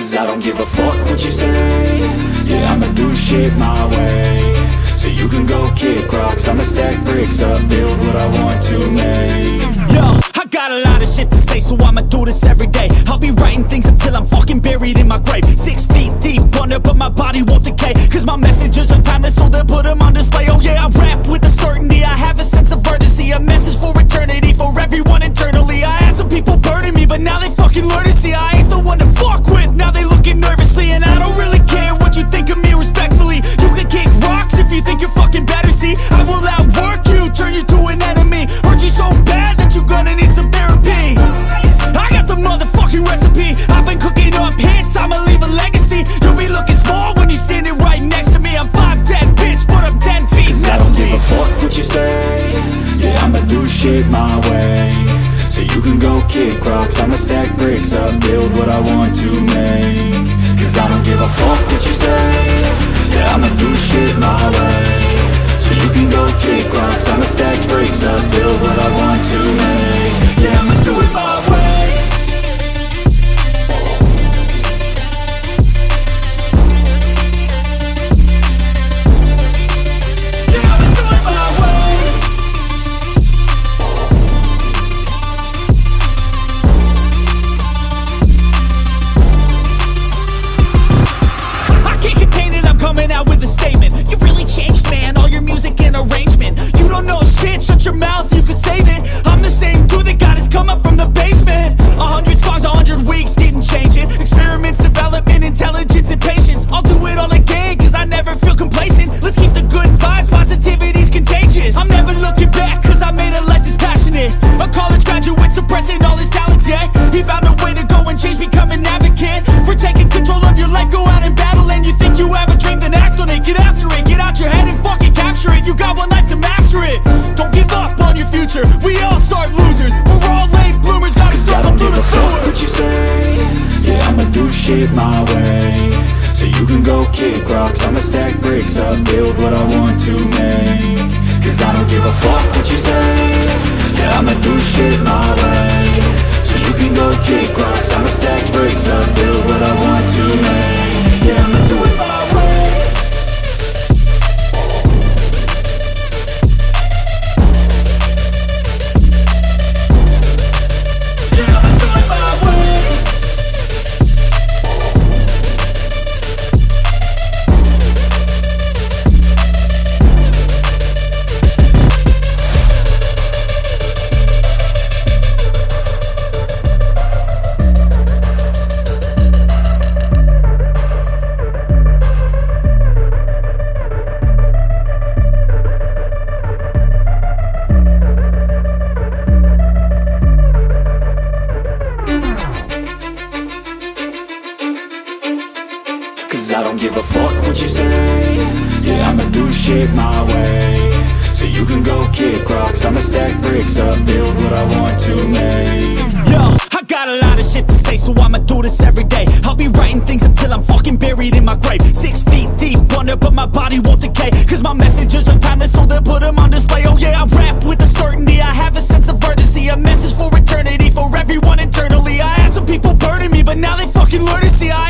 Cause I don't give a fuck what you say Yeah, I'ma do shit my way So you can go kick rocks I'ma stack bricks up Build what I want to make Yo, I got a lot of shit to say, so I'ma do this every day. I'll be writing things until I'm fucking buried in my grave. Six feet deep under, but my body won't decay. Cause my messages are timeless, so they'll put them on display. Oh yeah, I rap with a certainty, I have shit my way. So you can go kick rocks I'ma stack bricks up Build what I want to make. Cause I don't give a fuck what you say. Yeah, I'ma do shit my way. So you can go kick rocks I'ma stack bricks up Build what I want to make. Yeah, I'ma do it my way We all start losers. We're all late bloomers Gotta struggle through the sewer what you say? Yeah, I'ma do shit my way. So you can go kick rocks I'ma stack bricks up Build what I want to make. Cause I don't give a fuck what you say. Yeah, I'ma do shit my way. So you can go kick rocks I'ma stack bricks up Build what I want to make. Yeah, I'ma do it what you say Yeah, I'ma do shit my way So you can go kick rocks I'ma stack bricks up Build what I want to make Yo, I got a lot of shit to say, so I'ma do this every day. I'll be writing things until I'm fucking buried in my grave. Six feet deep under, but my body won't decay. Cause my messages are timeless, so they'll put them on display. Oh yeah, I rap with a certainty, I have a sense of urgency. A message for eternity, for everyone internally. I had some people burning me, but now they fucking learn to see I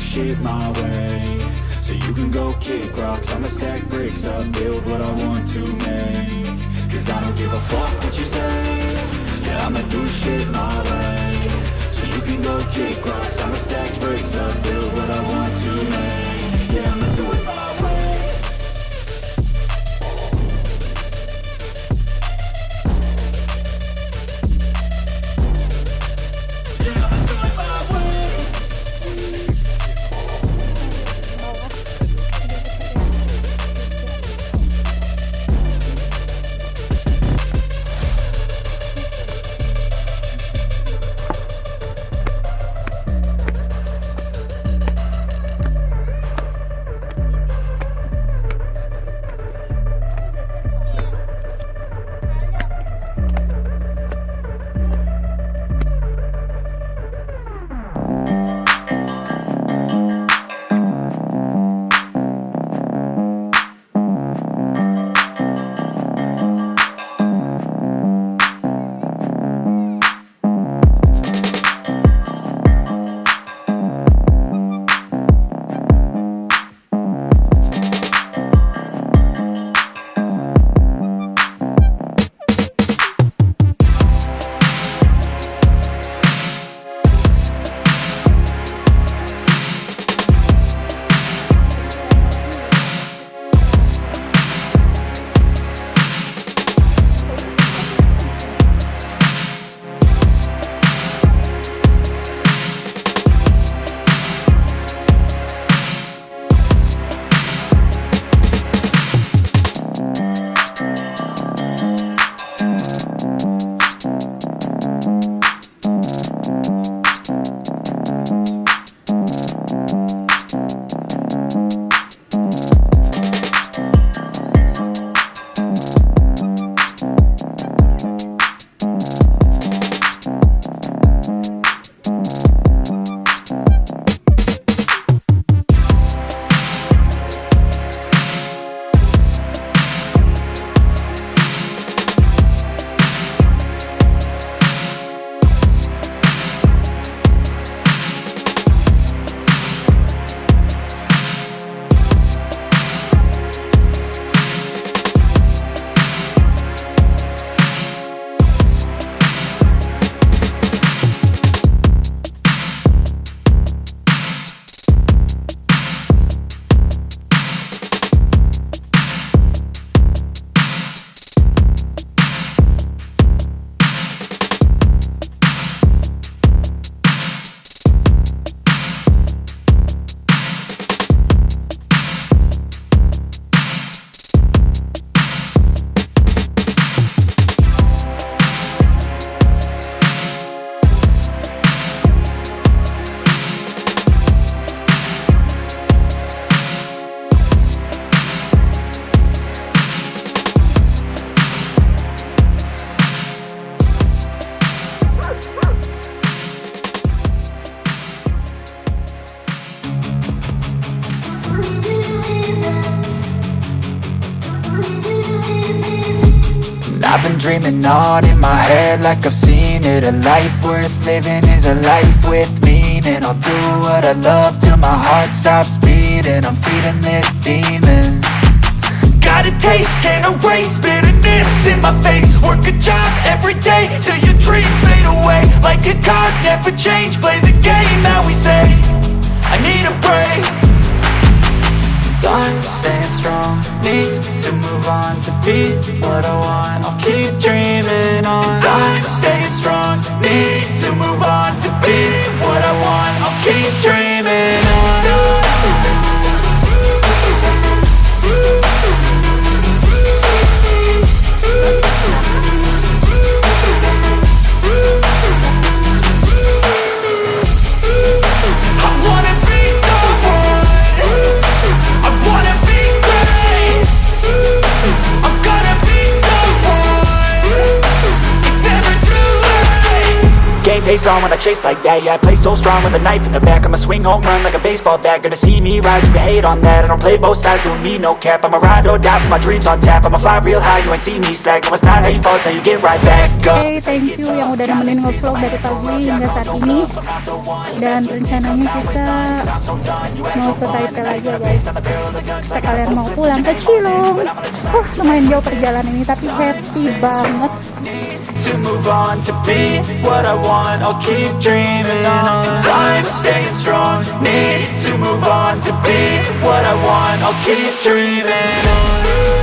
shit my way. So you can go kick rocks I'ma stack bricks up, build what I want to make. Cause I don't give a fuck what you say. Yeah, I'ma do shit my way dreaming on in my head like I've seen it. A life worth living is a life with meaning. I'll do what I love till my heart stops beating. I'm feeding this demon. Got a taste, can't erase bitterness in my face. Work a job every day till your dreams fade away. Like a card, never change, play the game that we say I need a break Time staying strong, need to move on to be what I want. I'll keep dreaming on. Time staying strong, need to move on Game face on when I chase like that. Yeah, I play so strong with a knife in the back. I'ma swing home run like a baseball bat. Gonna see me rise, you can hate on that. I don't play both sides, doing me no cap. I'ma ride or die for my dreams on tap. I'ma fly real high, you ain't see me slack. No, it's not how you fall, it's how you get right back up. Oke, thank you. Yang udah nemenin ngevlog dari pagi hingga saat ini. Dan rencananya kita mau ke Taipei lagi ya guys. Sekalian mau pulang ke Cilung. Lumayan jauh perjalanan ini, tapi happy banget. To move on to be what I want. I'll keep dreaming on. Time staying strong. Need to move on to be what I want. I'll keep dreaming on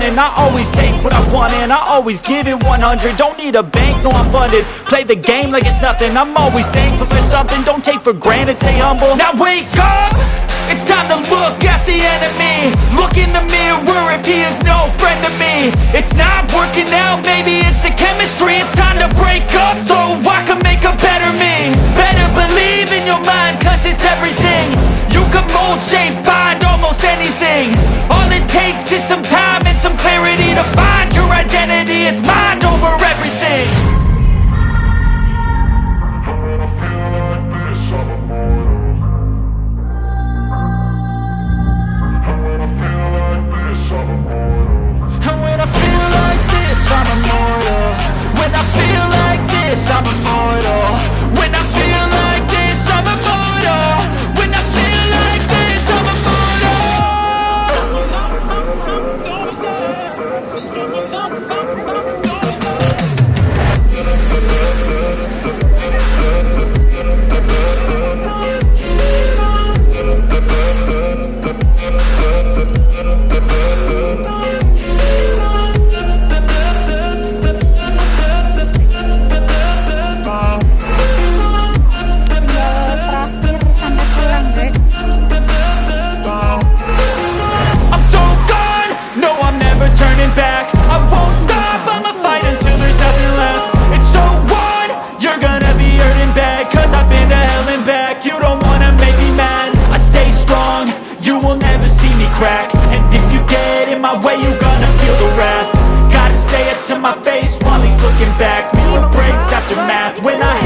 running I always take what I want and I always give it 100 Don't need a bank, no I'm funded. Play the game like it's nothing. I'm always thankful for something. Don't take for granted, stay humble. Now wake up! It's time to look at the enemy. Look in the mirror if he is no friend to me. It's not working out, maybe it's the chemistry. It's time to break up so I can make a better me. Better believe in your mind cause it's everything. You can mold, shape, find it's mind over everything. And when I feel like this, I'm immortal. When I feel like this, I'm immortal my face while he's looking back. Meaning breaks after math when I